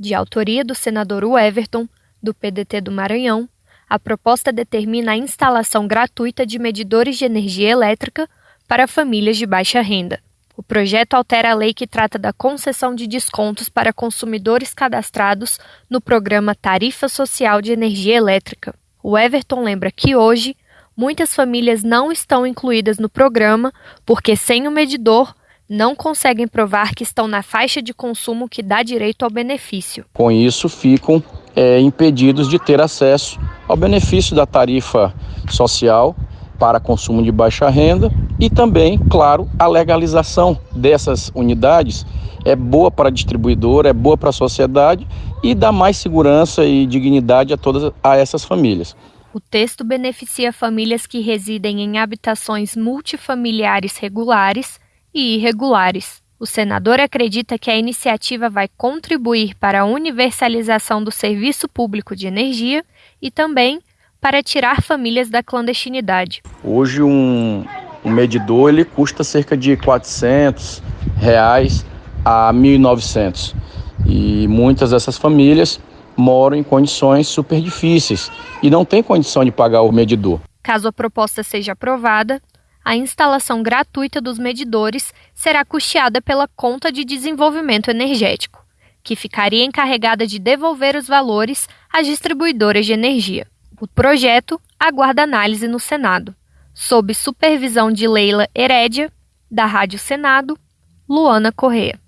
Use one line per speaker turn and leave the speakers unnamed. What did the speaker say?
De autoria do senador Everton, do PDT do Maranhão, a proposta determina a instalação gratuita de medidores de energia elétrica para famílias de baixa renda. O projeto altera a lei que trata da concessão de descontos para consumidores cadastrados no programa Tarifa Social de Energia Elétrica. O Everton lembra que hoje muitas famílias não estão incluídas no programa porque, sem o medidor, não conseguem provar que estão na faixa de consumo que dá direito ao benefício.
Com isso, ficam é, impedidos de ter acesso ao benefício da tarifa social para consumo de baixa renda e também, claro, a legalização dessas unidades é boa para a distribuidora, é boa para a sociedade e dá mais segurança e dignidade a todas a essas famílias.
O texto beneficia famílias que residem em habitações multifamiliares regulares e irregulares. O senador acredita que a iniciativa vai contribuir para a universalização do serviço público de energia e também para tirar famílias da clandestinidade.
Hoje um, um medidor ele custa cerca de 400 reais a 1.900 e muitas dessas famílias moram em condições super difíceis e não têm condição de pagar o medidor.
Caso a proposta seja aprovada, a instalação gratuita dos medidores será custeada pela Conta de Desenvolvimento Energético, que ficaria encarregada de devolver os valores às distribuidoras de energia. O projeto aguarda análise no Senado, sob supervisão de Leila Herédia, da Rádio Senado, Luana Correa.